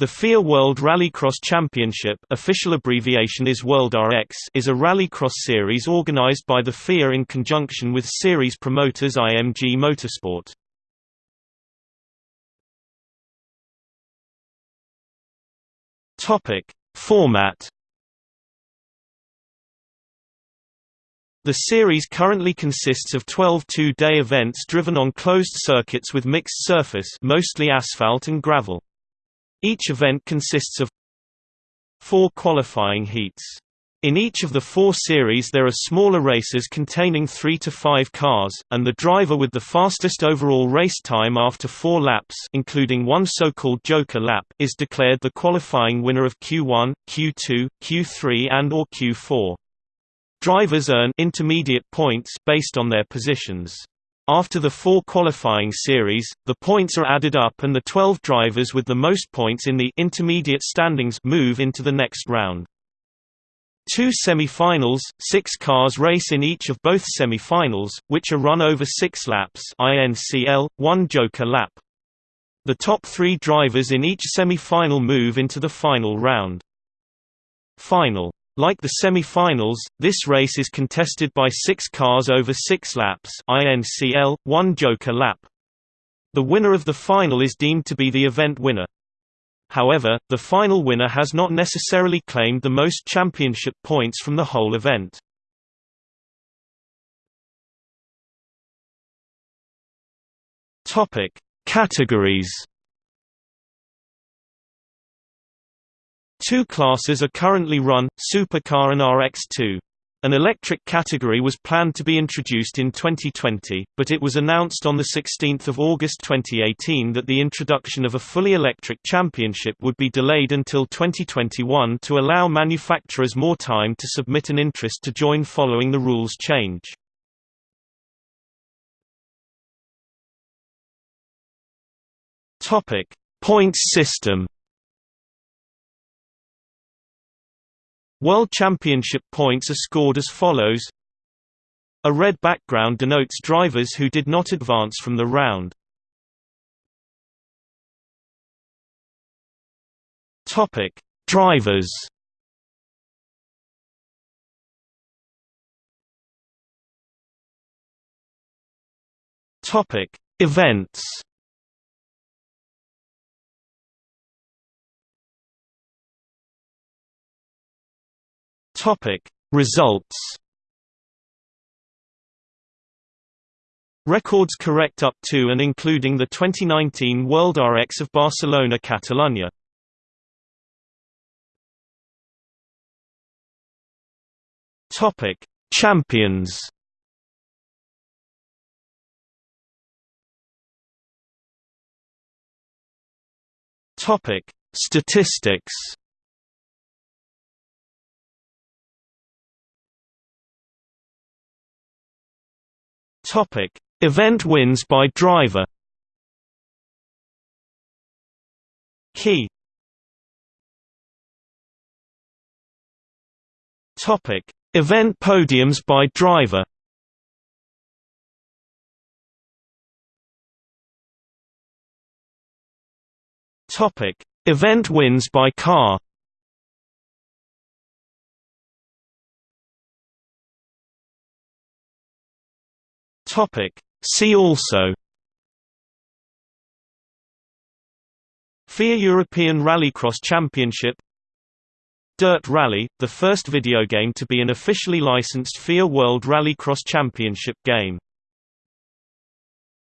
The FIA World Rallycross Championship official abbreviation is WorldRX is a rallycross series organized by the FIA in conjunction with series promoters IMG Motorsport. Format The series currently consists of 12 two-day events driven on closed circuits with mixed surface mostly asphalt and gravel. Each event consists of four qualifying heats. In each of the four series there are smaller races containing three to five cars, and the driver with the fastest overall race time after four laps including one so-called joker lap is declared the qualifying winner of Q1, Q2, Q3 and or Q4. Drivers earn intermediate points based on their positions. After the four qualifying series, the points are added up and the 12 drivers with the most points in the intermediate standings move into the next round. Two semi-finals, six cars race in each of both semi-finals, which are run over six laps INCL, one joker lap. The top three drivers in each semi-final move into the final round. Final like the semi-finals, this race is contested by six cars over six laps INCL, one joker lap. The winner of the final is deemed to be the event winner. However, the final winner has not necessarily claimed the most championship points from the whole event. Topic: Categories Two classes are currently run, Supercar and RX2. An electric category was planned to be introduced in 2020, but it was announced on 16 August 2018 that the introduction of a fully electric championship would be delayed until 2021 to allow manufacturers more time to submit an interest to join following the rules change. Points system World Championship points are scored as follows A red background denotes drivers who did not advance from the round. Topic: Drivers. Events. Topic. Results Records correct up to and including the 2019 World RX of Barcelona Catalunya. Topic. Champions Topic. Statistics Topic: Event wins by driver. Key. Topic: Event podiums by driver. Topic: Event wins by car. Topic. See also FIA European Rallycross Championship Dirt Rally, the first video game to be an officially licensed FIA World Rallycross Championship game